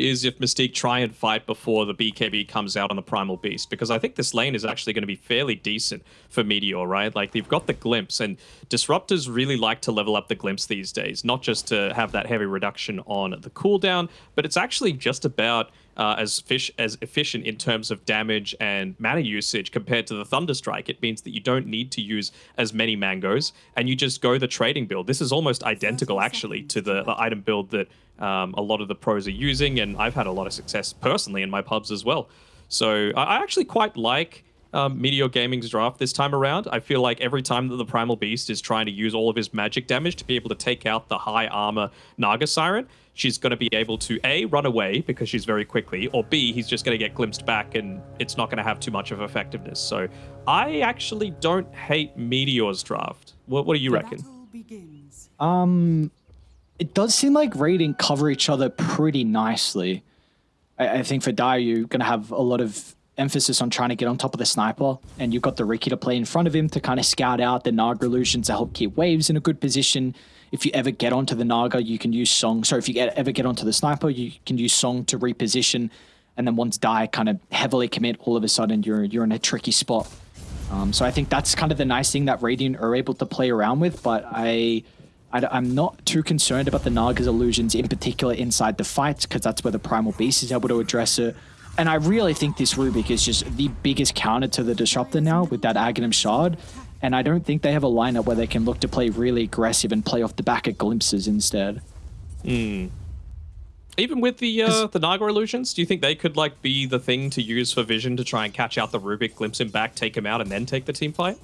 is if Mystique try and fight before the BKB comes out on the Primal Beast, because I think this lane is actually going to be fairly decent for Meteor, right? Like, they've got the Glimpse, and Disruptors really like to level up the Glimpse these days, not just to have that heavy reduction on the cooldown, but it's actually just about uh, as fish as efficient in terms of damage and mana usage compared to the Thunderstrike. It means that you don't need to use as many mangoes, and you just go the trading build. This is almost identical, actually, to the, the item build that um, a lot of the pros are using, and I've had a lot of success personally in my pubs as well. So I actually quite like um, Meteor Gaming's draft this time around. I feel like every time that the Primal Beast is trying to use all of his magic damage to be able to take out the high armor Naga Siren, she's going to be able to A, run away because she's very quickly, or B, he's just going to get glimpsed back and it's not going to have too much of effectiveness. So I actually don't hate Meteor's draft. What, what do you reckon? Um, it does seem like Radiant cover each other pretty nicely. I, I think for Dire, you're going to have a lot of emphasis on trying to get on top of the sniper, and you've got the Riki to play in front of him to kind of scout out the Naga illusions to help keep waves in a good position. If you ever get onto the Naga, you can use Song. So if you get, ever get onto the sniper, you can use Song to reposition, and then once Die kind of heavily commit, all of a sudden you're you're in a tricky spot. Um, so I think that's kind of the nice thing that Radiant are able to play around with, but I. I, am not too concerned about the Naga's illusions in particular inside the fights because that's where the Primal Beast is able to address it. And I really think this Rubik is just the biggest counter to the Disruptor now with that Aghanim Shard. And I don't think they have a lineup where they can look to play really aggressive and play off the back of glimpses instead. Hmm. Even with the uh, the Naga illusions, do you think they could like be the thing to use for Vision to try and catch out the Rubik, glimpse him back, take him out, and then take the team fight?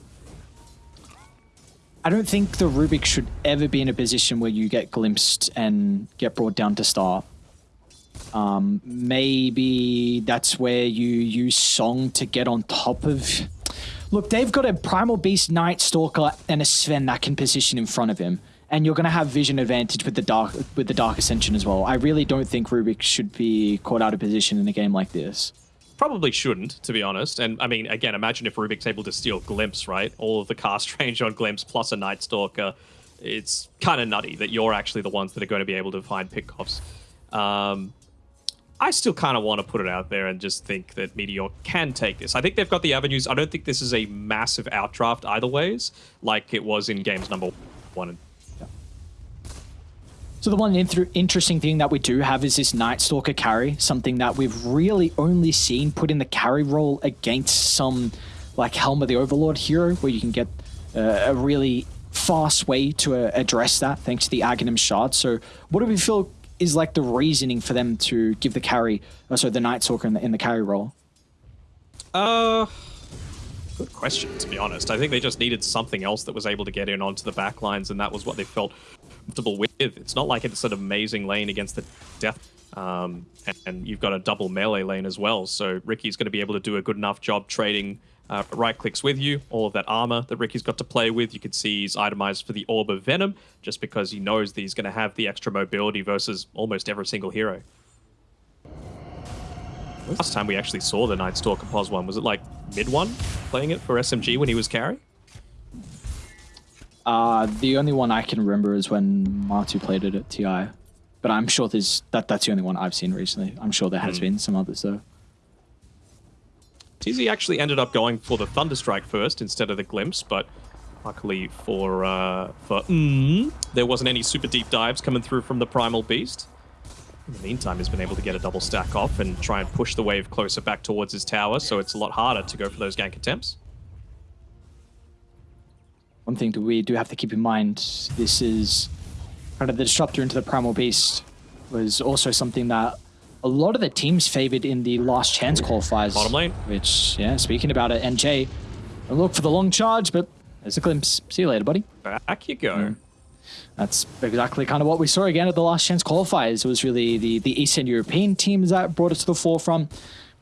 I don't think the Rubik should ever be in a position where you get glimpsed and get brought down to star. Um, maybe that's where you use Song to get on top of... Look, they've got a Primal Beast, Night Stalker, and a Sven that can position in front of him. And you're going to have vision advantage with the dark with the Dark Ascension as well. I really don't think Rubik should be caught out of position in a game like this. Probably shouldn't, to be honest. And I mean, again, imagine if Rubik's able to steal Glimpse, right? All of the cast range on Glimpse plus a Night Stalker. It's kind of nutty that you're actually the ones that are going to be able to find pickoffs. Um, I still kind of want to put it out there and just think that Meteor can take this. I think they've got the avenues. I don't think this is a massive outdraft either ways, like it was in games number one. So the one interesting thing that we do have is this Night Stalker carry, something that we've really only seen put in the carry role against some like Helm of the Overlord hero, where you can get uh, a really fast way to uh, address that thanks to the Aghanim Shard. So what do we feel is like the reasoning for them to give the carry, oh, so the Night Stalker in the, in the carry role? Uh, good question, to be honest. I think they just needed something else that was able to get in onto the back lines, and that was what they felt comfortable with. It's not like it's an amazing lane against the Death um, and, and, you've got a double melee lane as well. So Riki's going to be able to do a good enough job trading uh, right clicks with you. All of that armor that Riki's got to play with. You can see he's itemized for the Orb of Venom just because he knows that he's going to have the extra mobility versus almost every single hero. Last time we actually saw the Night Stalker pos one, was it like mid one playing it for SMG when he was carry? Uh, the only one I can remember is when Matu played it at TI. But I'm sure there's that that's the only one I've seen recently. I'm sure there has mm. been some others though. TZ actually ended up going for the Thunderstrike first instead of the Glimpse, but luckily for uh, for mm, there wasn't any super deep dives coming through from the Primal Beast. In the meantime, he's been able to get a double stack off and try and push the wave closer back towards his tower, so it's a lot harder to go for those gank attempts. One thing that we do have to keep in mind, this is kind of the disruptor into the Primal Beast was also something that a lot of the teams favored in the last chance qualifiers. Bottom lane. Which, yeah, speaking about it, NJ, look for the long charge, but there's a glimpse. See you later, buddy. Back you go. Mm. That's exactly kind of what we saw again at the last chance qualifiers. It was really the, the Eastern European teams that brought it to the forefront.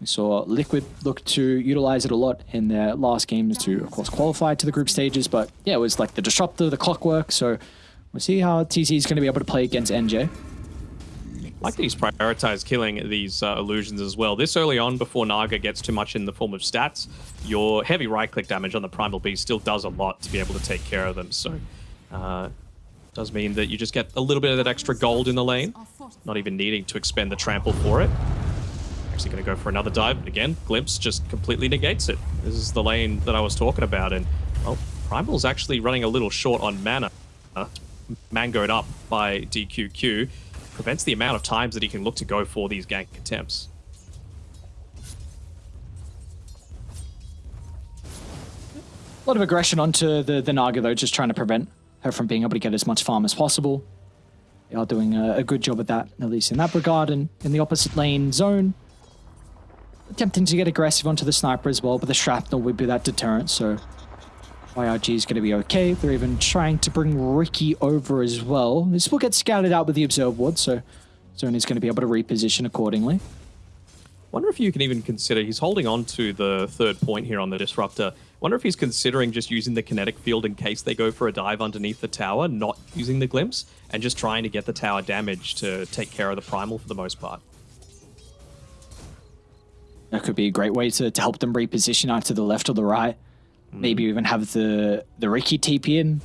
We saw Liquid look to utilize it a lot in their last games to, of course, qualify to the group stages. But yeah, it was like the Disruptor, the Clockwork. So we'll see how TZ is going to be able to play against NJ. I like that he's prioritized killing these uh, illusions as well. This early on, before Naga gets too much in the form of stats, your heavy right-click damage on the Primal Beast still does a lot to be able to take care of them. So uh, Does mean that you just get a little bit of that extra gold in the lane, not even needing to expend the trample for it. Actually going to go for another dive, again, Glimpse just completely negates it. This is the lane that I was talking about, and, well, Primal's actually running a little short on mana. Uh, mangoed up by DQQ prevents the amount of times that he can look to go for these gank attempts. A lot of aggression onto the, the Naga, though, just trying to prevent her from being able to get as much farm as possible. They are doing a, a good job at that, at least in that regard. And in the opposite lane zone, attempting to get aggressive onto the sniper as well, but the shrapnel would be that deterrent, so YRG is going to be okay. They're even trying to bring Riki over as well. This will get scouted out with the Observe Ward, so Zoni's going to be able to reposition accordingly. Wonder if you can even consider, he's holding on to the third point here on the Disruptor. Wonder if he's considering just using the kinetic field in case they go for a dive underneath the tower, not using the glimpse, and just trying to get the tower damage to take care of the primal for the most part. That could be a great way to, to help them reposition out to the left or the right. Mm. Maybe even have the the Riki TP in.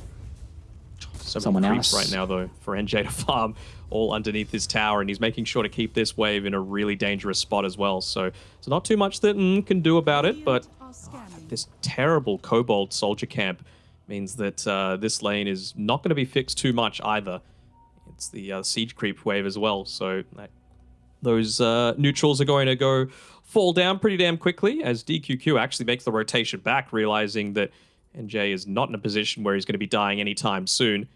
So Someone else right now though for NJ to farm all underneath his tower, and he's making sure to keep this wave in a really dangerous spot as well. So it's not too much that mm, can do about it, but this terrible Kobold soldier camp means that uh, this lane is not going to be fixed too much either. It's the uh, siege creep wave as well, so that, those uh, neutrals are going to go fall down pretty damn quickly as DQQ actually makes the rotation back, realizing that NJ is not in a position where he's going to be dying anytime soon.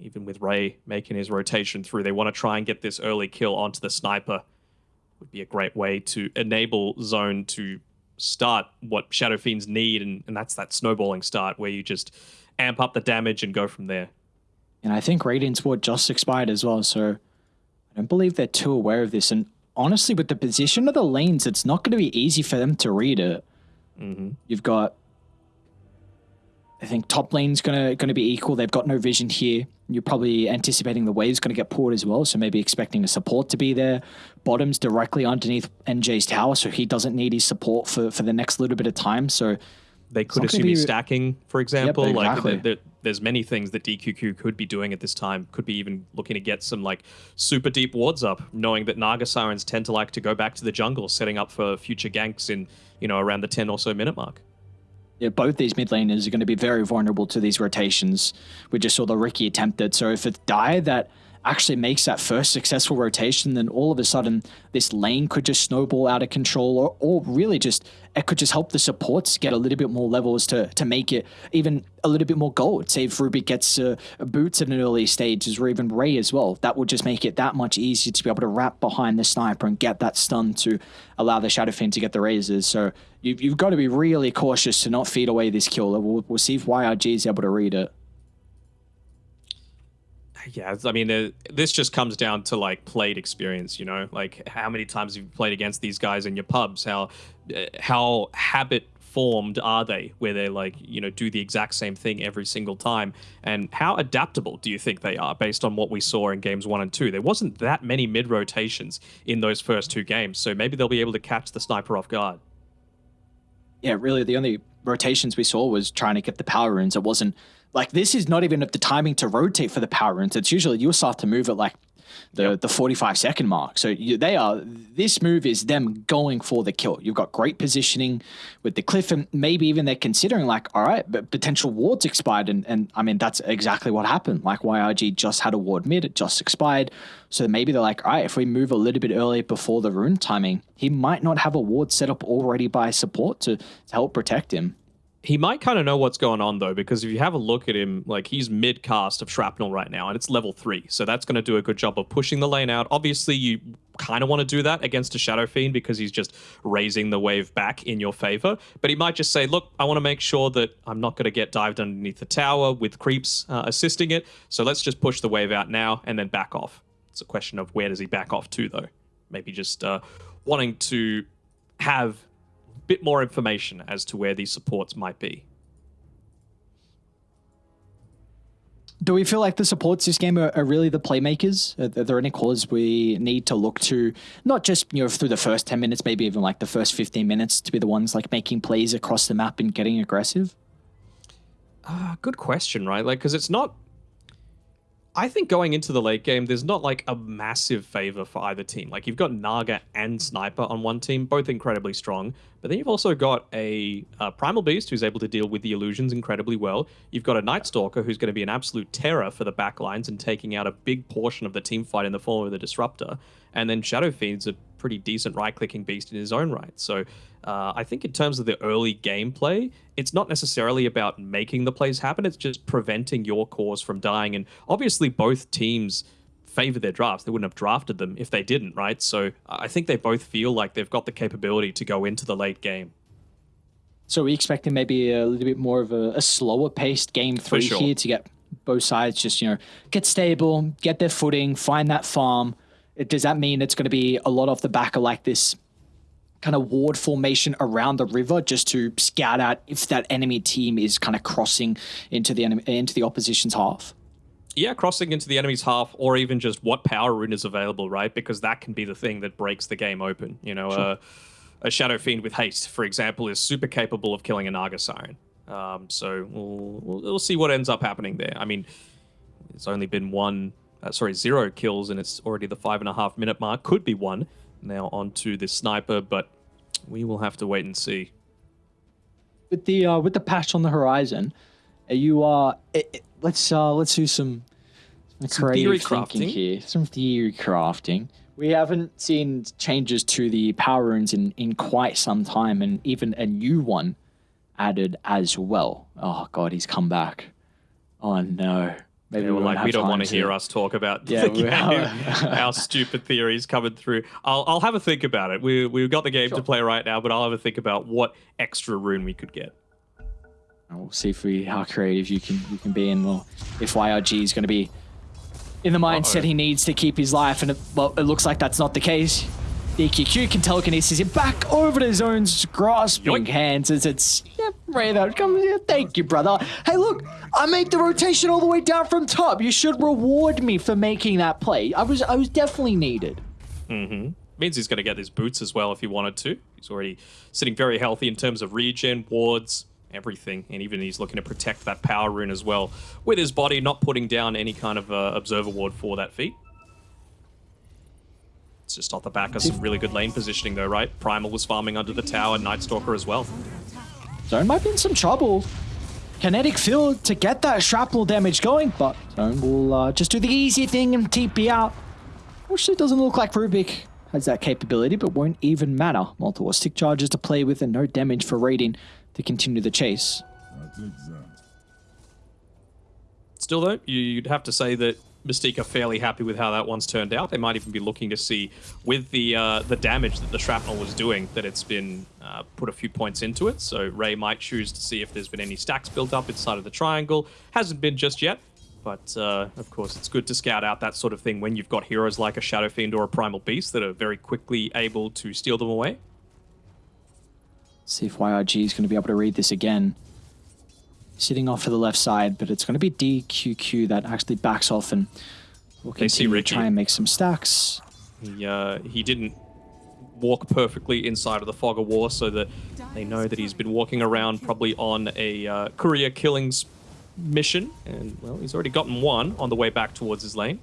Even with Ray making his rotation through, they want to try and get this early kill onto the sniper. Would be a great way to enable Zone to start what Shadow Fiends need, and, and that's that snowballing start where you just amp up the damage and go from there. And I think Radiant's Ward just expired as well, so I don't believe they're too aware of this. And honestly, with the position of the lanes, it's not going to be easy for them to read it. Mm-hmm. You've got, I think, top lane's gonna gonna be equal. They've got no vision here. You're probably anticipating the wave's going to get poured as well, so maybe expecting a support to be there. Bottom's directly underneath NJ's tower, so he doesn't need his support for for the next little bit of time. So they could assume be... stacking, for example. Yep, exactly. Like there, there's many things that DQQ could be doing at this time. Could be even looking to get some like super deep wards up, knowing that Naga Sirens tend to like to go back to the jungle, setting up for future ganks in you know around the 10 or so minute mark. Yeah, both these mid laners are going to be very vulnerable to these rotations. We just saw the Riki attempted. So if it's die that actually makes that first successful rotation, then all of a sudden this lane could just snowball out of control, or, or really just it could just help the supports get a little bit more levels to to make it even a little bit more gold. Say if Ruby gets uh, boots at an early stages, or even Ray as well, that would just make it that much easier to be able to wrap behind the sniper and get that stun to allow the Shadow Fiend to get the razors. So you've, you've got to be really cautious to not feed away this kill. We'll, we'll see if YRG is able to read it yeah, I mean, uh, this just comes down to like played experience, you know, like how many times you've played against these guys in your pubs? How uh, how habit formed are they where they like you know do the exact same thing every single time? And how adaptable do you think they are based on what we saw in games one and two? There wasn't that many mid rotations in those first two games so maybe they'll be able to catch the sniper off guard. Yeah really the only rotations we saw was trying to get the power runes it wasn't like this is not even the timing to rotate for the power runes. It's usually you'll start to move at like the yep. the 45 second mark. So you, they are this move is them going for the kill. You've got great positioning with the cliff, and maybe even they're considering like, all right, but potential wards expired, and and I mean that's exactly what happened. Like YRG just had a ward mid, it just expired. So maybe they're like, all right, if we move a little bit earlier before the rune timing, he might not have a ward set up already by support to, to help protect him. He might kind of know what's going on though, because if you have a look at him, like he's mid cast of shrapnel right now, and it's level three, so that's going to do a good job of pushing the lane out. Obviously, you kind of want to do that against a Shadow Fiend because he's just raising the wave back in your favor. But he might just say, "Look, I want to make sure that I'm not going to get dived underneath the tower with creeps uh, assisting it, so let's just push the wave out now and then back off." It's a question of where does he back off to though? Maybe just uh, wanting to have bit more information as to where these supports might be. Do we feel like the supports this game are, are really the playmakers? Are, are, there any callers we need to look to, not just you know through the first ten minutes, maybe even like the first fifteen minutes, to be the ones like making plays across the map and getting aggressive? Uh, good question, right? Like, because it's not I think going into the late game, there's not like a massive favor for either team. Like you've got Naga and Sniper on one team, both incredibly strong, but then you've also got a, a Primal Beast who's able to deal with the illusions incredibly well. You've got a Night Stalker who's going to be an absolute terror for the backlines and taking out a big portion of the team fight in the form of the Disruptor. And then Shadow Fiend's pretty decent right-clicking beast in his own right. So uh, I think in terms of the early gameplay, it's not necessarily about making the plays happen. It's just preventing your cores from dying. And obviously, both teams favor their drafts. They wouldn't have drafted them if they didn't, right? So I think they both feel like they've got the capability to go into the late game. So we expecting maybe a little bit more of a, a slower paced game three sure. here to get both sides just you know get stable, get their footing, find that farm. Does that mean it's going to be a lot off the back of like this kind of ward formation around the river just to scout out if that enemy team is kind of crossing into the enemy, into the opposition's half? Yeah, crossing into the enemy's half, or even just what power rune is available, right? Because that can be the thing that breaks the game open. You know, sure. uh, a Shadow Fiend with haste, for example, is super capable of killing a Naga Siren. Um, so we'll, we'll, we'll see what ends up happening there. I mean, it's only been one, uh, sorry, zero kills, and it's already the five and a half minute mark. Could be one now onto the sniper, but we will have to wait and see. With the uh, with the patch on the horizon, are you uh, it, it, let's uh, let's do some, some creative thinking here, some theory crafting. We haven't seen changes to the power runes in in quite some time, and even a new one added as well. Oh god, he's come back. Oh no. Maybe yeah, we, like we don't want to hear us talk about yeah, our stupid theories coming through. I'll, I'll have a think about it. We we've got the game sure. to play right now, but I'll have a think about what extra rune we could get. We'll see if we how creative you can you can be, and well, if YRG is going to be in the mindset uh -oh. he needs to keep his life, and it, well, it looks like that's not the case. DQQ can telekinesis him back over to Zone's grasping Yoink. hands as it's yeah, Ray come here. Thank you, brother. Hey, look, I made the rotation all the way down from top. You should reward me for making that play. I was I was definitely needed. Mm-hmm. Means he's going to get his boots as well if he wanted to. He's already sitting very healthy in terms of regen, wards, everything. And even he's looking to protect that power rune as well with his body, not putting down any kind of uh, observer ward for that feat. It's just off the back of some really good lane positioning though, right? Primal was farming under the tower, Night Stalker as well. Zone might be in some trouble. Kinetic field to get that shrapnel damage going, but Zone will uh, just do the easy thing and TP out. Which it doesn't look like Rubik has that capability, but won't even matter. Multiple stick charges to play with and no damage for raiding to continue the chase. Still though, you'd have to say that Mystique are fairly happy with how that one's turned out. They might even be looking to see, with the uh, the damage that the shrapnel was doing, that it's been uh, put a few points into it. So Ray might choose to see if there's been any stacks built up inside of the triangle. Hasn't been just yet, but uh, of course it's good to scout out that sort of thing when you've got heroes like a Shadow Fiend or a Primal Beast that are very quickly able to steal them away. See if YRG is going to be able to read this again sitting off to the left side, but it's going to be DQQ that actually backs off and will continue to try and make some stacks. He, uh, he didn't walk perfectly inside of the fog of war so that they know that he's been walking around probably on a uh, courier killings mission. And, well, he's already gotten one on the way back towards his lane.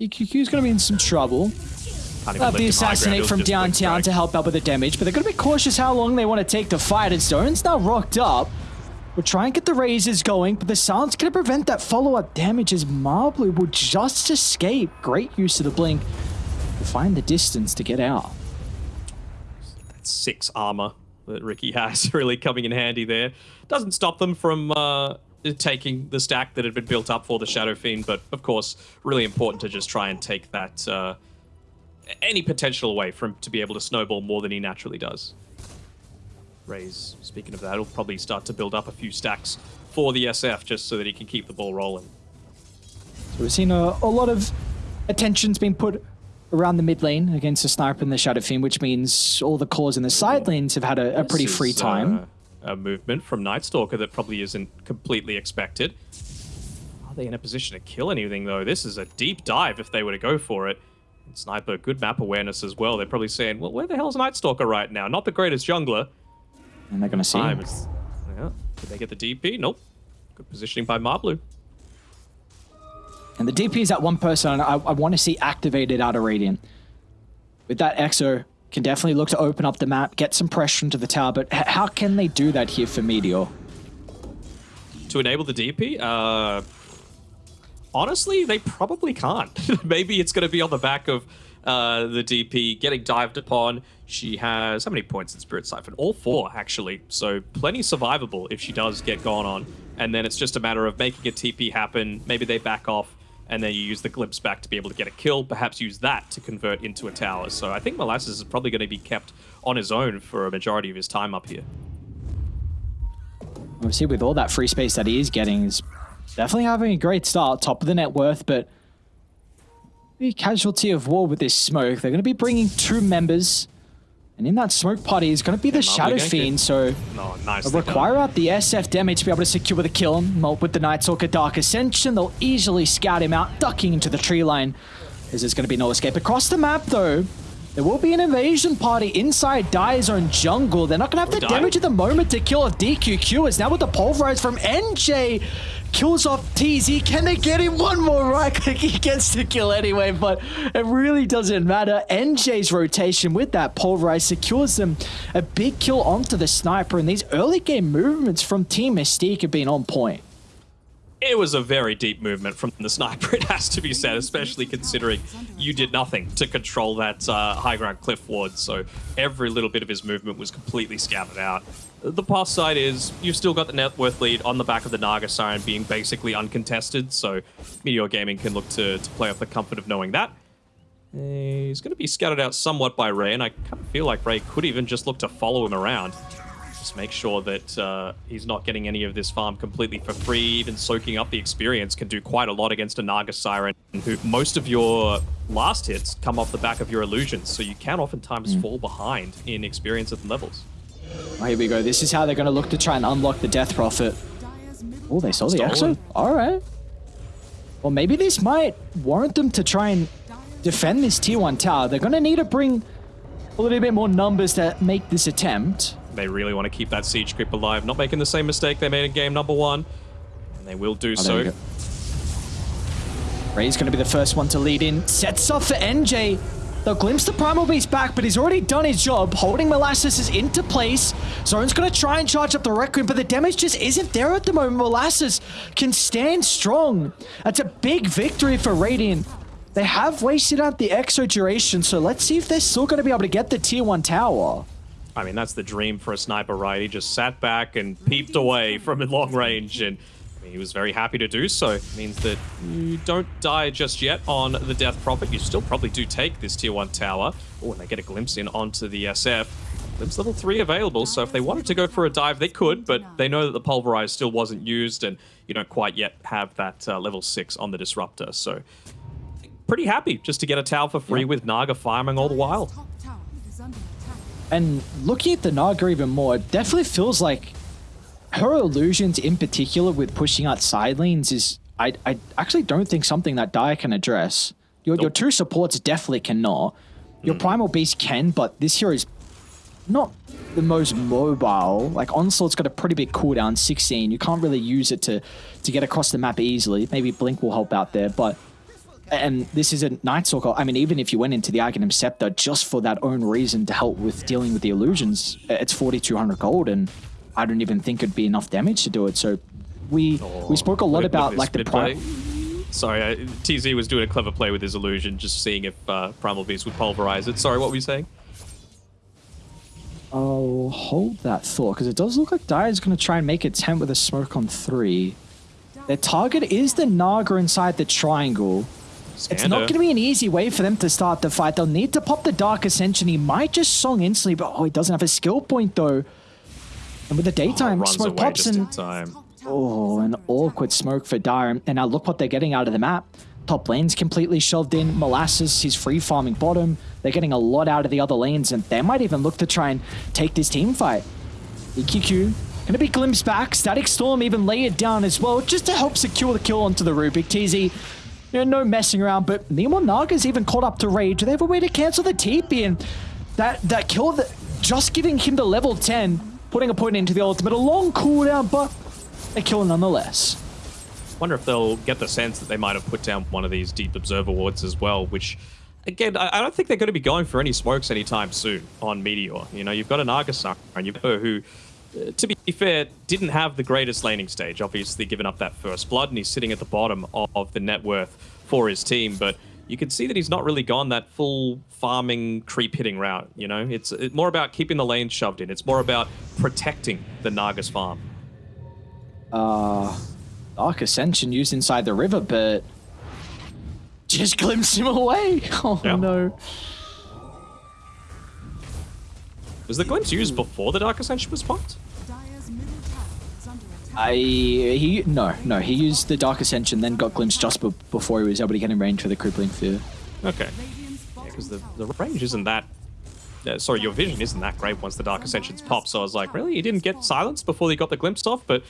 DQQ is going to be in some trouble. That'll be assassinate from downtown to help out with the damage, but they're going to be cautious how long they want to take to fight. And Zone's now rocked up. We'll try and get the razors going, but the silence going to prevent that follow-up damage as Marblu will just escape. Great use of the blink to find the distance to get out. That's six armor that Riki has really coming in handy there. Doesn't stop them from uh, taking the stack that had been built up for the Shadow Fiend, but of course, really important to just try and take that uh, any potential away from to be able to snowball more than he naturally does. Ray's, speaking of that, he'll probably start to build up a few stacks for the SF just so that he can keep the ball rolling. So we've seen a, a lot of attention's been put around the mid lane against the Sniper and the Shadow Fiend, which means all the cores in the side lanes have had a, a pretty free time. Uh, a movement from Night Stalker that probably isn't completely expected. Are they in a position to kill anything, though? This is a deep dive if they were to go for it. Sniper, good map awareness as well. They're probably saying, well, where the hell's Night Stalker right now? Not the greatest jungler. And they're going to see him. Yeah. Did they get the DP? Nope. Good positioning by Marblu. And the DP is that one person I, I want to see activated out of Radiant. With that Exo, can definitely look to open up the map, get some pressure into the tower, but how can they do that here for Meteor? To enable the DP? Uh, honestly, they probably can't. Maybe it's going to be on the back of uh, the DP getting dived upon. She has how many points in Spirit Siphon? All four, actually. So plenty survivable if she does get gone on. And then it's just a matter of making a TP happen. Maybe they back off, and then you use the glimpse back to be able to get a kill. Perhaps use that to convert into a tower. So I think Molasses is probably going to be kept on his own for a majority of his time up here. Obviously, with all that free space that he is getting, he's definitely having a great start. Top of the net worth, but be casualty of war with this smoke. They're going to be bringing two members. And in that smoke party is going to be the Shadow Fiend, so no, nice require out the SF damage to be able to secure the kill. With the Night Stalker Dark Ascension, they'll easily scout him out, ducking into the tree line. As there's going to be no escape across the map, though. There will be an invasion party inside Dire Zone Jungle. They're not going to have the damage at the moment to kill a DQQ. It's now with the Pulverize from NJ kills off TZ. Can they get him one more right click? He gets the kill anyway, but it really doesn't matter. NJ's rotation with that pulverize secures them a big kill onto the sniper, and these early game movements from Team Mystique have been on point. It was a very deep movement from the sniper, it has to be said, especially considering you did nothing to control that uh, high ground cliff ward, so every little bit of his movement was completely scattered out. The plus side is you've still got the net worth lead on the back of the Naga Siren being basically uncontested, so Meteor Gaming can look to, to play off the comfort of knowing that. He's going to be scattered out somewhat by Ray, and I kind of feel like Ray could even just look to follow him around. Just make sure that uh, he's not getting any of this farm completely for free. Even soaking up the experience can do quite a lot against a Naga Siren, who most of your last hits come off the back of your illusions, so you can oftentimes mm. fall behind in experience at the levels. Oh, here we go. This is how they're going to look to try and unlock the Death Prophet. Oh, they saw the Exo? All right. Well, maybe this might warrant them to try and defend this tier 1 tower. They're going to need to bring a little bit more numbers to make this attempt. They really want to keep that siege creep alive, not making the same mistake they made in game number one. And they will do oh, so. Ray's going to be the first one to lead in. Sets off for NJ. They'll glimpse the Primal Beast back, but he's already done his job. Holding Molasses is into place. Zone's going to try and charge up the Requiem, but the damage just isn't there at the moment. Molasses can stand strong. That's a big victory for Radiant. They have wasted out the Exo duration, so let's see if they're still going to be able to get the Tier 1 tower. I mean, that's the dream for a sniper, right? He just sat back and peeped away from long range and he was very happy to do so. It means that you don't die just yet on the Death Prophet. You still probably do take this tier 1 tower. Oh, and they get a glimpse in onto the SF. Glimpse level 3 available, so if they wanted to go for a dive, they could, but they know that the Pulverize still wasn't used, and you don't quite yet have that uh, level 6 on the Disruptor, so pretty happy just to get a tower for free yeah. with Naga farming all the while. And looking at the Naga even more, it definitely feels like her illusions in particular with pushing out side lanes is I, I actually don't think something that Dire can address. Your, nope. your two supports definitely cannot. Your mm. Primal Beast can, but this hero is not the most mobile. Like Onslaught's got a pretty big cooldown, 16. You can't really use it to to get across the map easily. Maybe Blink will help out there, but and this is a Night Stalker. I mean, even if you went into the Aghanim Scepter just for that own reason to help with dealing with the illusions, it's 4,200 gold, and I don't even think it'd be enough damage to do it. So we oh, we spoke a lot about like the play. Sorry, uh, TZ was doing a clever play with his illusion, just seeing if uh, Primal Beast would pulverize it. Sorry, what were you saying? I'll hold that thought, because it does look like Dire is going to try and make a tent with a smoke on three. Their target is the Naga inside the triangle. It's not going to be an easy way for them to start the fight. They'll need to pop the Dark Ascension. He might just song instantly, but oh, he doesn't have a skill point though. And with the daytime, oh, smoke pops and... Oh, an awkward smoke for Dire. And now look what they're getting out of the map. Top lane's completely shoved in. Molasses, he's free farming bottom. They're getting a lot out of the other lanes, and they might even look to try and take this team fight. DQQ gonna be glimpsed back. Static Storm even layered down as well, just to help secure the kill onto the Rubik. TZ, you know, no messing around, but Nemo Naga's even caught up to Rage. Do They have a way to cancel the TP, and that, that kill, that, just giving him the level 10 putting a point into the ultimate. A long cooldown, but a kill nonetheless. wonder if they'll get the sense that they might have put down one of these deep observer wards as well, which again, I, don't think they're going to be going for any smokes anytime soon on Meteor. You know, you've got an Argasar and you've got who, uh, to be fair, didn't have the greatest laning stage. Obviously, given up that first blood, and he's sitting at the bottom of the net worth for his team. But you can see that he's not really gone that full farming creep hitting route. You know, it's, it's more about keeping the lanes shoved in. It's more about protecting the Nagas farm. Uh, Dark Ascension used inside the river, but just glimpsed him away. Oh Yeah. no. Was the glimpse used before the Dark Ascension was popped? Dire's middle tower is under attack. I he no no he used the Dark Ascension, then got glimpsed just be- before he was able to get in range for the crippling fear. Okay. Radiant's bottom Because the, the range isn't that. Uh, sorry, your vision isn't that great once the Dark Ascensions pop. So I was like, really? You didn't get silenced before you got the glimpse off? But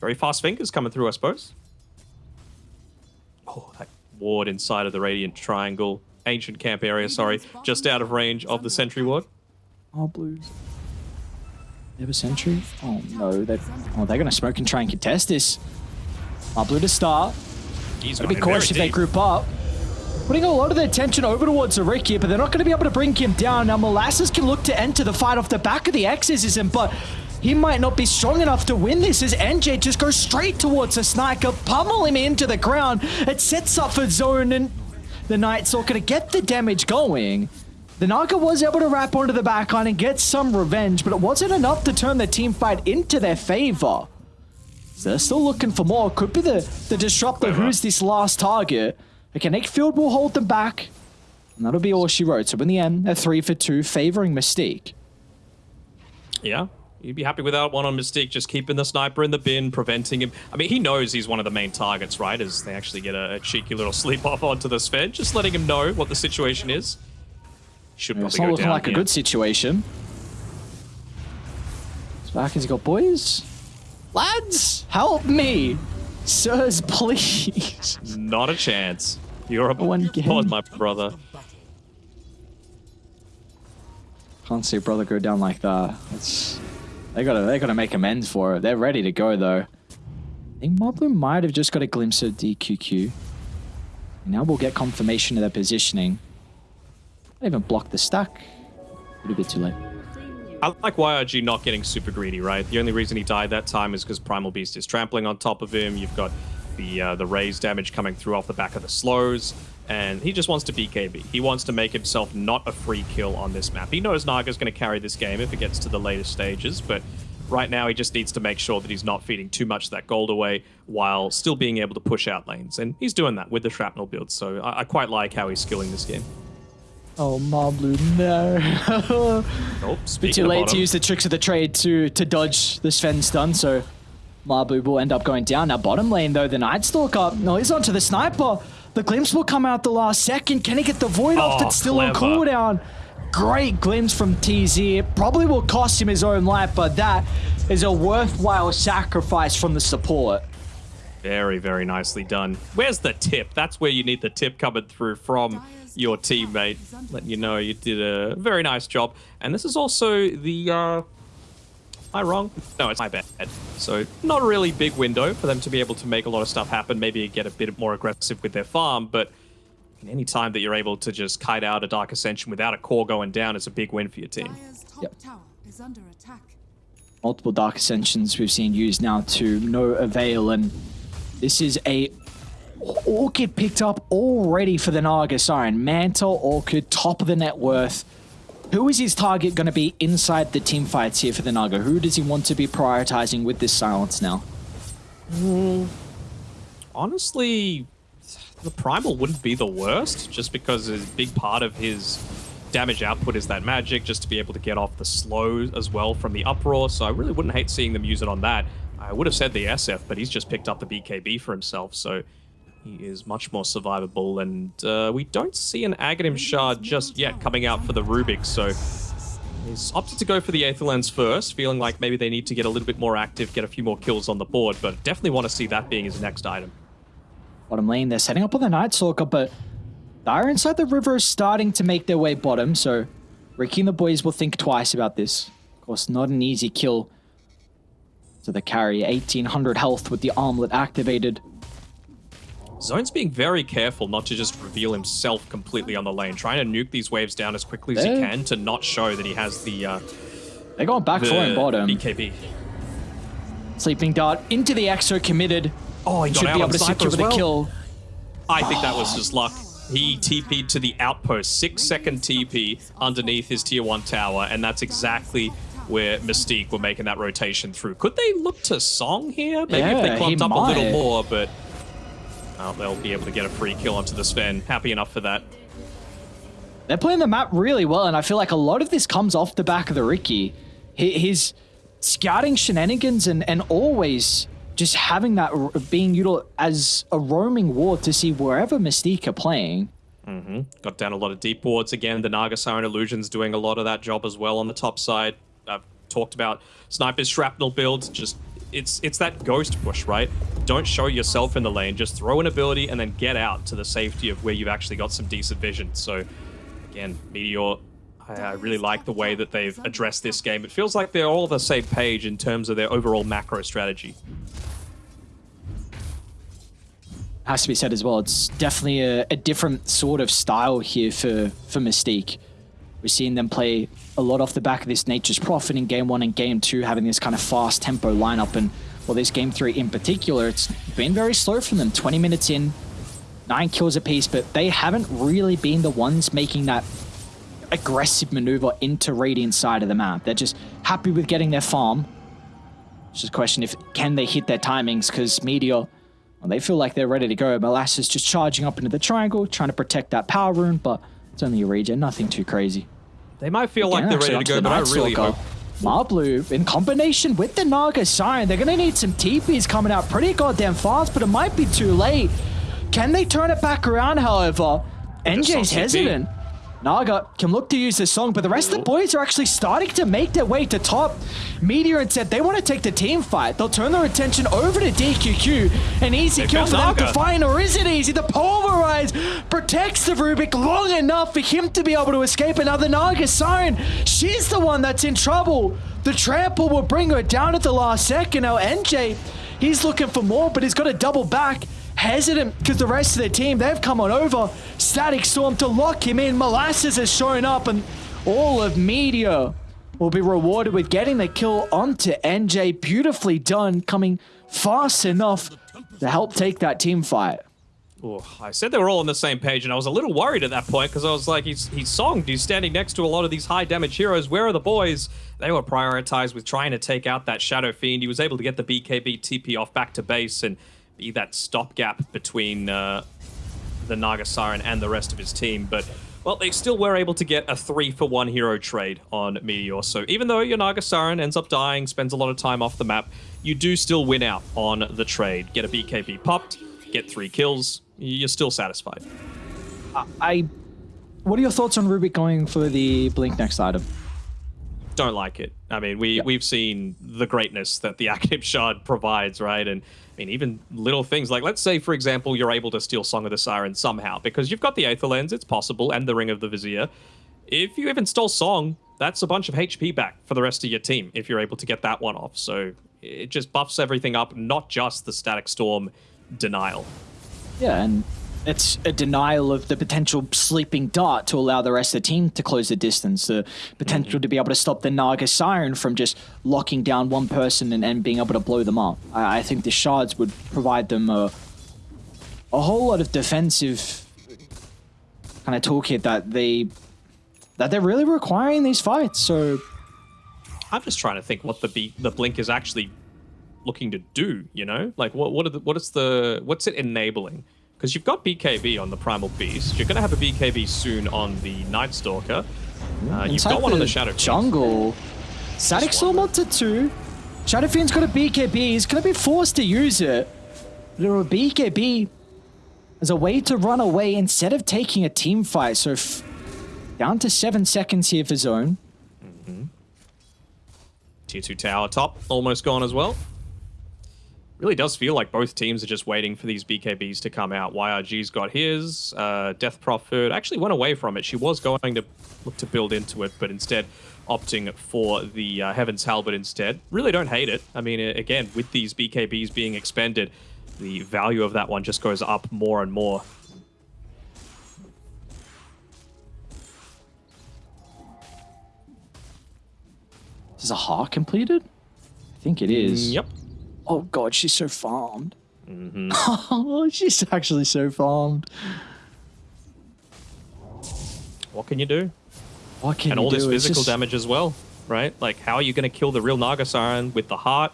very fast fingers coming through, I suppose. Oh, that ward inside of the Radiant Triangle. Ancient camp area, sorry. Just out of range of the Sentry ward. Oh blues. They have a sentry? Oh no, They're, oh they're gonna smoke and try and contest this. Oh blue to start. He's Gotta be running cautious if they group up. Putting a lot of their attention over towards Rick here, but they're not going to be able to bring him down. Now, Molasses can look to enter the fight off the back of the Exorcism, but he might not be strong enough to win this as NJ just goes straight towards the Sniper, pummel him into the ground. It sets up for Zone, and the Knights are going to get the damage going. The Naga was able to wrap onto the backline and get some revenge, but it wasn't enough to turn the team fight into their favor. So they're still looking for more. Could be the, the disruptor who's this last target. Okay, Kinetic Field will hold them back. And that'll be all she wrote. So in the end, they're three for two, favoring Mystique. Yeah. You'd be happy with that one on Mystique, just keeping the sniper in the bin, preventing him. I mean, he knows he's one of the main targets, right? As they actually get a, a cheeky little sleep off onto the Sven, just letting him know what the situation is. Should It's probably not go looking like a good situation. Back has got boys? Lads, help me! Sirs, please. Not a chance. You're One pod, game. my brother. Can't see brother go down like that. It's they gotta they gotta make amends for it. They're ready to go though. I think Moblin might have just got a glimpse of DQQ. Now we'll get confirmation of their positioning. Not even block the stack. A little bit too late. I like YRG not getting super greedy, right? The only reason he died that time is because Primal Beast is trampling on top of him. You've got the uh, the raze damage coming through off the back of the slows, and he just wants to BKB. He wants to make himself not a free kill on this map. He knows Naga's going to carry this game if it gets to the later stages, but right now he just needs to make sure that he's not feeding too much of that gold away while still being able to push out lanes, and he's doing that with the shrapnel build. So I, I quite like how he's skilling this game. Oh Marblu, no. Bit speaking too late to use the tricks of the trade to to dodge the Sven stun, so Marblu will end up going down. Now bottom lane though, the Night Stalker, no, he's onto the sniper. The glimpse will come out the last second. Can he get the void off Oh, that's still on clever. cooldown? Great glimpse from TZ. It probably will cost him his own life, but that is a worthwhile sacrifice from the support. Very, very nicely done. Where's the tip? That's where you need the tip coming through from your teammate, letting you know you did a very nice job. And this is also the. Uh, am I wrong? No, it's my bad. So not a really big window for them to be able to make a lot of stuff happen. Maybe get a bit more aggressive with their farm, but any time that you're able to just kite out a Dark Ascension without a core going down is a big win for your team. Top Yep. tower is under attack. multiple dark ascensions we've seen used now to no avail and this is a orchid picked up already for the naga siren mantle orchid top of the net worth who is his target going to be inside the team fights here for the naga who does he want to be prioritizing with this silence now hmm. honestly, the primal wouldn't be the worst, just because a big part of his damage output is that magic, just to be able to get off the slow as well from the uproar. So I really wouldn't hate seeing them use it on that. I would have said the SF, but he's just picked up the BKB for himself, so he is much more survivable. And uh, we don't see an Aghanim shard just yet coming out for the Rubik, so He's opted to go for the Aether Lens first, feeling like maybe they need to get a little bit more active, get a few more kills on the board, but definitely want to see that being his next item. bottom lane they're setting up on the night stalker but Dire inside the river is starting to make their way bottom so Riki and the boys will think twice about this of course not an easy kill to the carry 1800 health with the armlet activated Zone's being very careful not to just reveal himself completely on the lane, trying to nuke these waves down as quickly as he can to not show that he has the uh, They're going back the for him bottom. BKB. Sleeping Dart into the Exo committed. Oh, he Should be able to secure as the kill. I think that was just luck. He TP'd to the outpost, six second TP underneath his tier one tower, and that's exactly where Mystique were making that rotation through. Could they look to Song here? Maybe if they he clumped up a little more, but well, they'll be able to get a free kill onto the Sven. Happy enough for that. They're playing the map really well, and I feel like a lot of this comes off the back of the Riki. Hi- His scouting shenanigans and, and always just having that being util as a roaming ward to see wherever Mystique are playing. Mm-hmm. Got down a lot of deep wards again. The Naga Siren Illusion's doing a lot of that job as well on the top side. I've talked about Sniper's shrapnel build. Just it's it's that ghost push, right? Don't show yourself in the lane. Just throw an ability and then get out to the safety of where you've actually got some decent vision. So again, Meteor. I, I really like the way that they've addressed this game. It feels like they're all on the same page in terms of their overall macro strategy. Has to be said as well. It's definitely a, a different sort of style here for for Mystique. We're seeing them play a lot off the back of this Nature's Prophet in game one and game two, having this kind of fast tempo lineup. And well, this game three in particular, it's been very slow from them. 20 minutes in, nine kills apiece, but they haven't really been the ones making that aggressive maneuver into Radiant side of the map. They're just happy with getting their farm. It's just a question if can they hit their timings because Meteor, well, they feel like they're ready to go. Molasses just charging up into the triangle, trying to protect that power rune, but it's only a regen, nothing too crazy. They might feel like they're ready to go, but I really hope Marblu, in combination with the Naga Siren, they're going to need some TPs coming out pretty goddamn fast, but it might be too late. Can they turn it back around, however? NJ's hesitant. Naga can look to use this song, but the rest of the boys are actually starting to make their way to top. Meteor and said they want to take the team fight. They'll turn their attention over to DQQ. An easy They kill for them to find, or is it easy? The Pulverize protects the Rubik long enough for him to be able to escape. Another Naga Siren. She's the one that's in trouble. The trample will bring her down at the last second. Now NJ, he's looking for more, but he's got to double back. Hesitant because the rest of the team, they've come on over. Static Storm to lock him in. Molasses has shown up, and all of Meteor will be rewarded with getting the kill onto NJ. Beautifully done, coming fast enough to help take that team fight. Oh, I said they were all on the same page, and I was a little worried at that point because I was like, he's he's songed. He's standing next to a lot of these high damage heroes. Where are the boys? They were prioritized with trying to take out that Shadow Fiend. He was able to get the BKB TP off back to base and be that stopgap between uh, the Naga Siren and the rest of his team. But well, they still were able to get a three for one hero trade on Meteor. So even though your Naga Siren ends up dying, spends a lot of time off the map, you do still win out on the trade. Get a BKB popped, get three kills. You're still satisfied. I. What are your thoughts on Rubik going for the Blink next item? Don't like it. I mean, we Yeah. we've seen the greatness that the Active Shard provides, right? And I mean, even little things like, let's say, for example, you're able to steal Song of the Siren somehow because you've got the Aether Lens, it's possible, and the Ring of the Vizier. If you even stole Song, that's a bunch of HP back for the rest of your team if you're able to get that one off. So it just buffs everything up, not just the Static Storm denial. Yeah, and it's a denial of the potential sleeping dart to allow the rest of the team to close the distance. The potential mm-hmm. to be able to stop the Naga Siren from just locking down one person and, and being able to blow them up. I, I think the shards would provide them a, a whole lot of defensive kind of toolkit that they that they're really requiring these fights. So I'm just trying to think what the B- the blink is actually looking to do. You know, like what what are the, what is the what's it enabling? Because you've got BKB on the Primal Beast, you're gonna have a BKB soon on the Night Stalker. Uh, you've got one on the Shadow jungle. Static Storm onto two. Shadow Fiend's got a BKB. He's going to be forced to use it. Little BKB as a way to run away instead of taking a team fight. So f- down to seven seconds here for Zone. Tier two tower top almost gone as well. Really does feel like both teams are just waiting for these BKBs to come out. YRG's got his. Uh, Death Prophet actually went away from it. She was going to look to build into it, but instead opting for the uh, Heaven's Halberd instead. Really don't hate it. I mean, again, with these BKBs being expended, the value of that one just goes up more and more. Is a heart completed? I think it is. Yep. Oh god, she's so farmed. Mm-hmm. Oh, she's actually so farmed. What can you do? What can and all this physical just- damage as well, right? Like, how are you going to kill the real Naga Siren with the heart,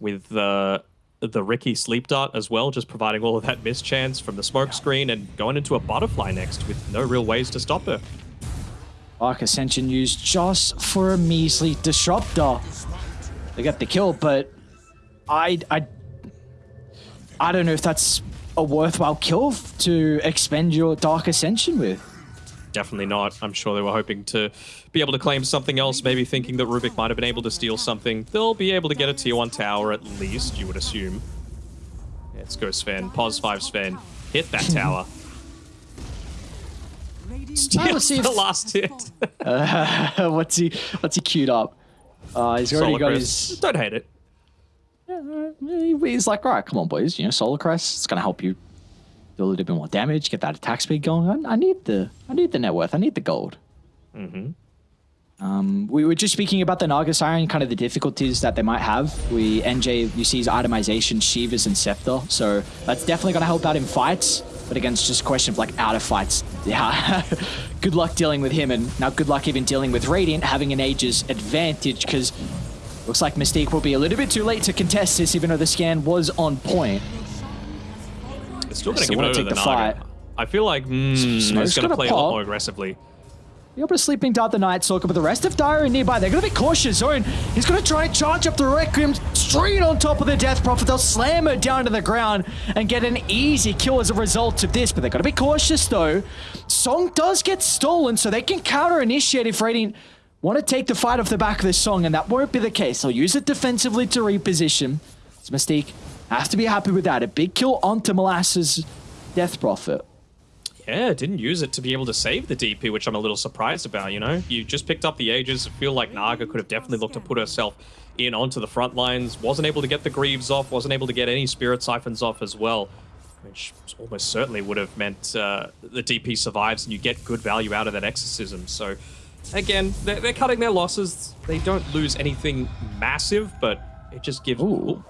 with the the Riki sleep dart as well, just providing all of that miss chance from the smoke screen and going into a butterfly next with no real ways to stop her. Dark Ascension used just for a measly disruptor. They got the kill, but I I I don't know if that's a worthwhile kill to expend your Dark Ascension with. Definitely not. I'm sure they were hoping to be able to claim something else, maybe thinking that Rubik might have been able to steal something. They'll be able to get a tier 1 tower at least, you would assume. Let's go Sven. Pos 5 Sven. Hit that tower. Radiant Steal let's see the if- last hit. what's he what's he queued up? Uh, he's already Solar got Crest. his. Don't hate it. He's like, all right, come on, boys. You know, Solar Crest. It's gonna help you do a little bit more damage, get that attack speed going. I, I need the I need the net worth. I need the gold. Mm-hmm. Um, we were just speaking about the Naga Siren, kind of the difficulties that they might have. We NJ you see his itemization, Shivas and Scepter, so that's definitely going to help out in fights. But again, it's just a question of like out of fights. Yeah, good luck dealing with him, and now good luck even dealing with Radiant having an Aegis advantage because looks like Mystique will be a little bit too late to contest this, even though the scan was on point. It's still going to give it over take the, the fight. I feel like mm, Smoke's going to gonna play a lot more aggressively. Be able to sleeping dart the Night Stalker, but the rest of Dire nearby. They're going to be cautious. Zone, he's going to try and charge up the Requiem straight on top of the Death Prophet. They'll slam her down to the ground and get an easy kill as a result of this, but they've got to be cautious though. Song does get stolen, so they can counter initiate if Radiant want to take the fight off the back of this song, and that won't be the case. They'll use it defensively to reposition. It's a Mystique. Have to be happy with that. A big kill onto Molasses Death Prophet. Yeah, didn't use it to be able to save the DP, which I'm a little surprised about, you know? You just picked up the Aegis. I feel like Naga could have definitely looked to put herself in onto the front lines. Wasn't able to get the Greaves off, wasn't able to get any Spirit Siphons off as well, which almost certainly would have meant uh, the DP survives and you get good value out of that Exorcism. So, again, they're, they're cutting their losses. They don't lose anything massive, but it just gives... Ooh.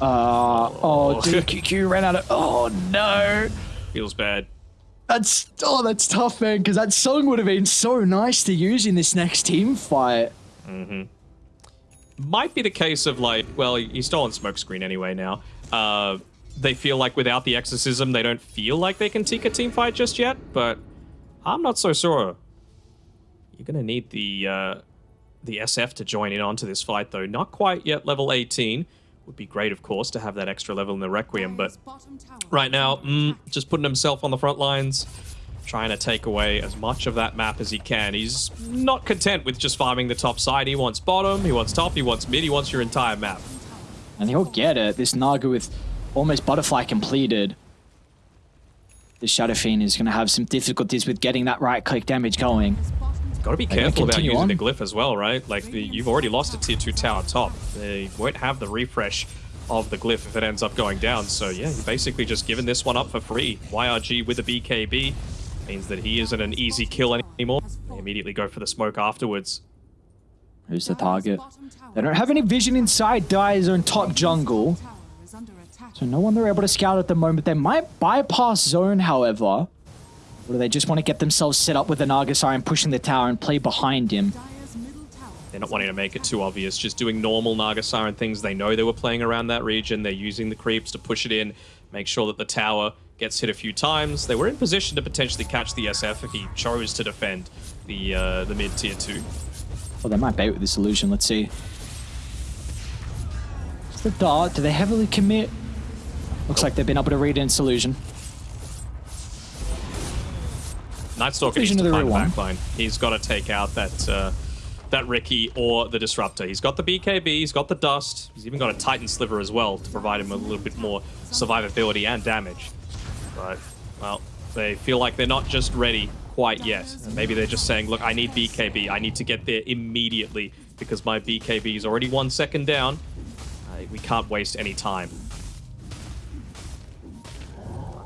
Uh, oh, dude, QQ ran out of. Oh no, feels bad. that's oh, that's tough, man. Because that song would have been so nice to use in this next team fight. might be the case of like, well, he's stolen smokescreen anyway now. Uh, they feel like without the exorcism, they don't feel like they can take a team fight just yet. But I'm not so sure. You're gonna need the uh, the SF to join in onto this fight, though. Not quite yet level 18. Would be great, of course, to have that extra level in the Requiem, but right now, mm, just putting himself on the front lines, trying to take away as much of that map as he can. He's not content with just farming the top side. He wants bottom, he wants top, he wants mid, he wants your entire map. And he'll get it. This Naga with almost butterfly completed. This Shadow Fiend is going to have some difficulties with getting that right click damage going. Dire's bottom tower Got to be careful about using on. the glyph as well, right? Like, the, you've already lost a tier 2 tower top. They won't have the refresh of the glyph if it ends up going down. So, yeah, you're basically just giving this one up for free. YRG with the BKB means that he isn't an easy kill anymore. They immediately go for the smoke afterwards. Who's the target? They don't have any vision inside Dire's own top jungle. tower is under attack. So no one they're able to scout at the moment. They might bypass zone, however. Or do they just want to get themselves set up with the Naga and pushing the tower and play behind him? Dire's middle tower They're not wanting to make it too obvious, just doing normal Naga Siren things. They know they were playing around that region. They're using the creeps to push it in, make sure that the tower gets hit a few times. They were in position to potentially catch the SF if he chose to defend the uh, the mid tier two. Well, they might bait with this illusion. Let's see. It's the dart. Do they heavily commit? Looks like they've been able to read in illusion. Night Stalker needs to the find one. backline. He's got to take out that uh, that Riki or the Disruptor. He's got the BKB, he's got the Dust, he's even got a Titan Sliver as well to provide him a little bit more survivability and damage. But, well, they feel like they're not just ready quite yet. And maybe they're just saying, look, I need BKB. I need to get there immediately because my BKB is already one second down. Uh, we can't waste any time.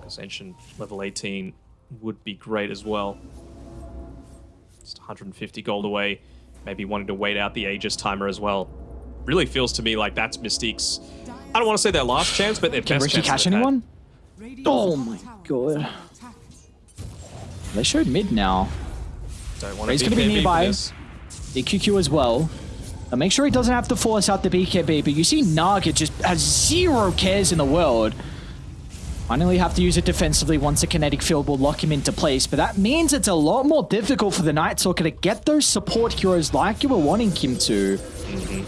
Ascension level 18 would be great as well. Just 150 gold away. Maybe wanting to wait out the Aegis timer as well. Really feels to me like that's Mystique's. I don't want to say their last chance, but their Can best Riki chance catch they've had. anyone? Radiant's Oh my God. They showed mid now. Don't want to He's be gonna be nearby. this. The QQ as well. Now make sure he doesn't have to force out the BKB, but you see Naga just has zero cares in the world. Finally have to use it defensively once a kinetic field will lock him into place, but that means it's a lot more difficult for the Night Stalker to get those support heroes like you were wanting him to. Mm -hmm.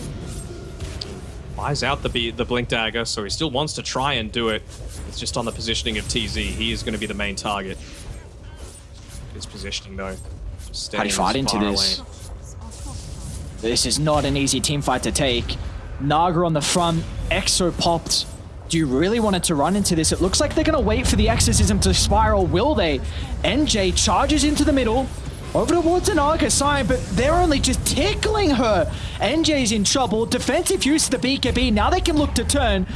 Buys out the the blink dagger, so he still wants to try and do it. It's just on the positioning of TZ. He is going to be the main target. His positioning though. How do you fight into this? away. Structures are fortified. This is not an easy team fight to take. Naga on the front, Exo popped. Do you really want it to run into this? It looks like they're going to wait for the exorcism to spiral. Will they? NJ charges into the middle, over towards an Naga Siren, but they're only just tickling her. NJ's in trouble. Defensive use of the BKB. Now they can look to turn.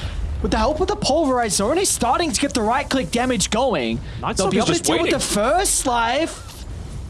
With the help of the pulverize, they're only starting to get the right click damage going. Night They'll be able to deal with the first life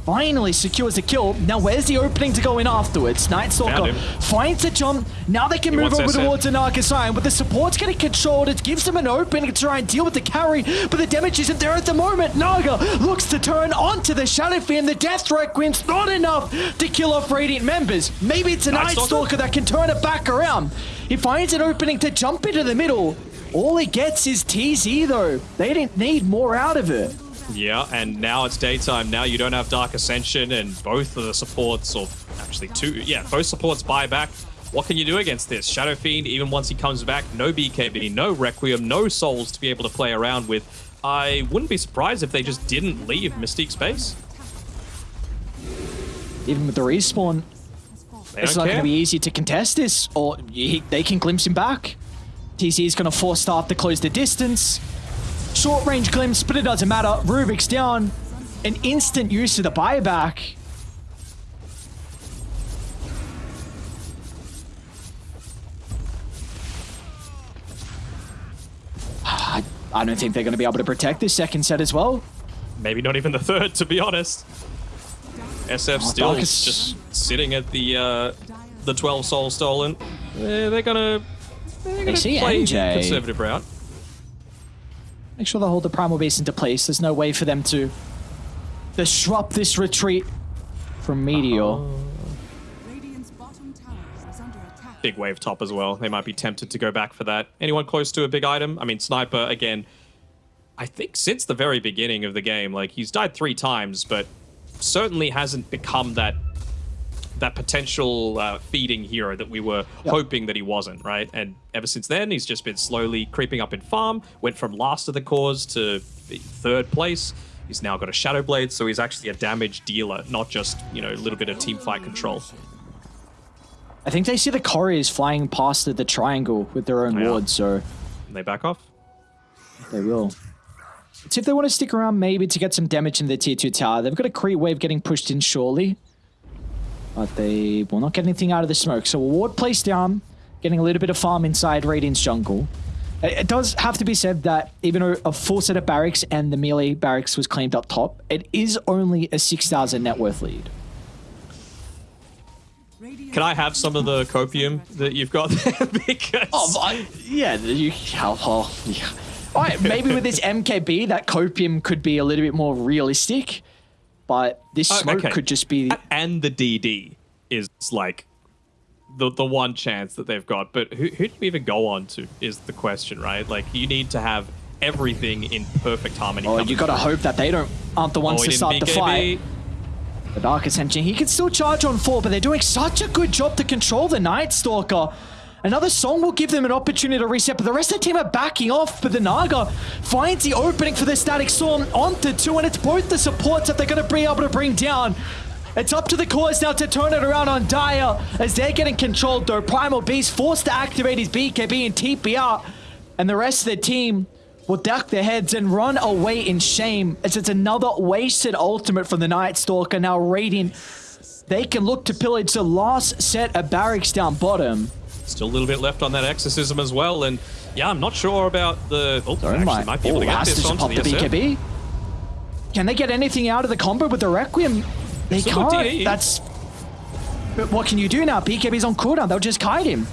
finally secures a kill. Now, where's the opening to go in afterwards? Night Stalker Found finds a jump. Now they can He move over towards a Naga Siren, but the support's getting controlled. It gives them an opening to try and deal with the carry, but the damage isn't there at the moment. Naga looks to turn onto the Shadow Fiend. The Death Requiem's not enough to kill off Radiant members. Maybe it's a Night Night Stalker? Stalker that can turn it back around. He finds an opening to jump into the middle. All he gets is TZ though. They didn't need more out of it. Yeah, and now it's daytime. Now you don't have Dark Ascension, and both of the supports, or actually two, yeah, both supports buy back. What can you do against this? Shadow Fiend, even once he comes back, no BKB, no Requiem, no souls to be able to play around with. I wouldn't be surprised if they just didn't leave Mystique space. Even with the respawn, They It's don't going to be easy to contest this, or he, they can glimpse him back. TZ is going to force staff to close the distance. Short range glimpse, but it doesn't matter. Rubik's down. An instant use of the buyback. I don't think they're going to be able to protect this second set as well. Maybe not even the third, to be honest. SF Oh, still Darkest- just sitting at the uh, the 12 soul stolen. They're gonna they're gonna see play NJ. conservative route. Make sure they hold the Primal Beast into place. There's no way for them to disrupt this retreat from Meteor. Radiant's bottom tower is under attack. big wave top as well. They might be tempted to go back for that. Anyone close to a big item? I mean, Sniper, again, I think since the very beginning of the game, like, he's died three times, but certainly hasn't become that that potential uh, feeding hero that we were Yep. hoping that he wasn't, right? And ever since then, he's just been slowly creeping up in farm, went from last of the cause to third place. He's now got a Shadow Blade, so he's actually a damage dealer, not just, you know, a little bit of team fight control. I think they see the couriers flying past the, the triangle with their own Yeah. wards, so And they back off. they will. See if they want to stick around maybe to get some damage in the tier 2 tower. They've got a creep wave getting pushed in surely. But they will not get anything out of the smoke. So a ward placed down, getting a little bit of farm inside Radiant's jungle. It does have to be said that even though a full set of barracks and the melee barracks was claimed up top, it is only a 6,000 net worth lead. Can I have some of the copium that you've got there? because Oh, yeah, you. Oh, oh, yeah. All right, maybe with this MKB, that copium could be a little bit more realistic, but this Oh, smoke okay. could just be. and the DD is like the the one chance that they've got. But who who do you even go on to is the question, right? Like you need to have everything in perfect harmony. Oh, you gotta hope that they don't aren't the ones Oh, to start the fight. The Dark Ascension, he can still charge on four, but they're doing such a good job to control the Night Stalker. Another song will give them an opportunity to reset, but the rest of the team are backing off. But the Naga finds the opening for the Static Storm onto two, and it's both the supports that they're going to be able to bring down. It's up to the cores now to turn it around on Dire as they're getting controlled though. Primal Beast forced to activate his BKB and TP out, and the rest of the team will duck their heads and run away in shame as it's another wasted ultimate from the Night Stalker. Now Radiant, they can look to pillage the last set of barracks down bottom. Still a little bit left on that exorcism as well, and yeah, I'm not sure about the. Oh, Don't actually mind. might be able Oh, to get this to onto the, the SF. BKB. Can they get anything out of the combo with the Requiem? They can't. That's. But what can you do now? BKB's on cooldown. They'll just kite him.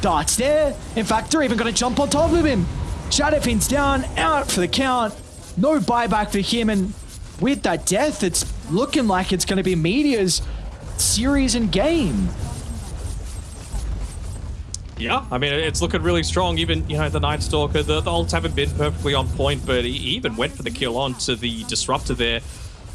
Darts there. In fact, they're even going to jump on top of him. Shadow Fiend's down, out for the count. No buyback for him, and with that death, it's looking like it's going to be Meteor's series and game. Yeah, I mean, it's looking really strong. Even, you know, the Night Stalker, the, the ults haven't been perfectly on point, but he even went for the kill onto the Disruptor there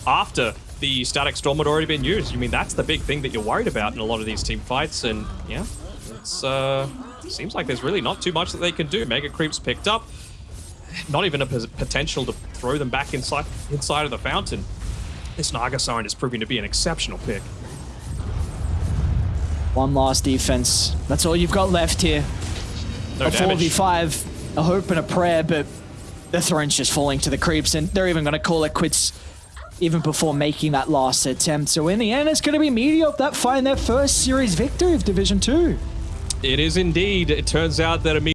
after the Static Storm had already been used. I mean, that's the big thing that you're worried about in a lot of these team fights, and yeah, it's, uh, seems like there's really not too much that they can do. Mega Creep's picked up. Not even a potential to throw them back inside inside of the fountain. This Naga Siren is proving to be an exceptional pick. One last defense. That's all you've got left here. No a damage. 4v5, a hope and a prayer, but the throne's just falling to the creeps, and they're even going to call it quits even before making that last attempt. So in the end, it's going to be Meteor that find their first series victory of Division 2. It is indeed. It turns out that a